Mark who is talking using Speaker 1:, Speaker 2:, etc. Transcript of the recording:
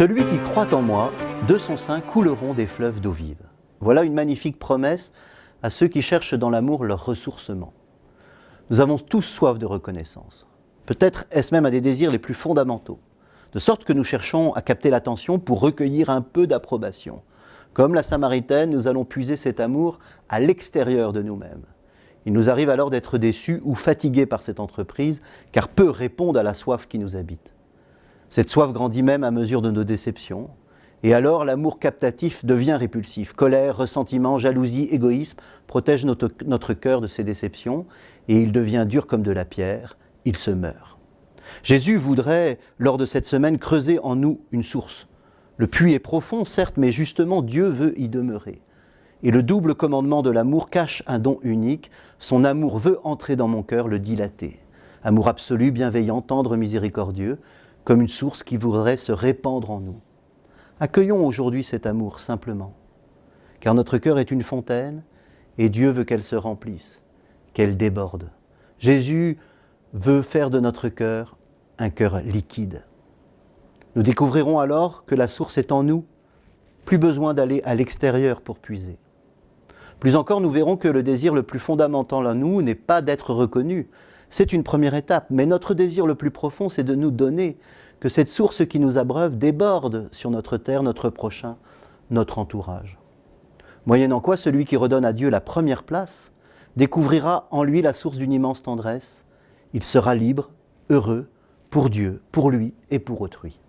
Speaker 1: Celui qui croit en moi, de son sein couleront des fleuves d'eau vive. Voilà une magnifique promesse à ceux qui cherchent dans l'amour leur ressourcement. Nous avons tous soif de reconnaissance. Peut-être est-ce même un des désirs les plus fondamentaux, de sorte que nous cherchons à capter l'attention pour recueillir un peu d'approbation. Comme la Samaritaine, nous allons puiser cet amour à l'extérieur de nous-mêmes. Il nous arrive alors d'être déçus ou fatigués par cette entreprise, car peu répondent à la soif qui nous habite. Cette soif grandit même à mesure de nos déceptions. Et alors l'amour captatif devient répulsif. Colère, ressentiment, jalousie, égoïsme protègent notre, cœur de ces déceptions et il devient dur comme de la pierre, il se meurt. Jésus voudrait, lors de cette semaine, creuser en nous une source. Le puits est profond, certes, mais justement Dieu veut y demeurer. Et le double commandement de l'amour cache un don unique. Son amour veut entrer dans mon cœur, le dilater. Amour absolu, bienveillant, tendre, miséricordieux, comme une source qui voudrait se répandre en nous. Accueillons aujourd'hui cet amour simplement, car notre cœur est une fontaine et Dieu veut qu'elle se remplisse, qu'elle déborde. Jésus veut faire de notre cœur un cœur liquide. Nous découvrirons alors que la source est en nous, plus besoin d'aller à l'extérieur pour puiser. Plus encore, nous verrons que le désir le plus fondamental en nous n'est pas d'être reconnu, c'est une première étape, mais notre désir le plus profond, c'est de nous donner, que cette source qui nous abreuve déborde sur notre terre, notre prochain, notre entourage. Moyennant quoi, celui qui redonne à Dieu la première place découvrira en lui la source d'une immense tendresse. Il sera libre, heureux, pour Dieu, pour lui et pour autrui.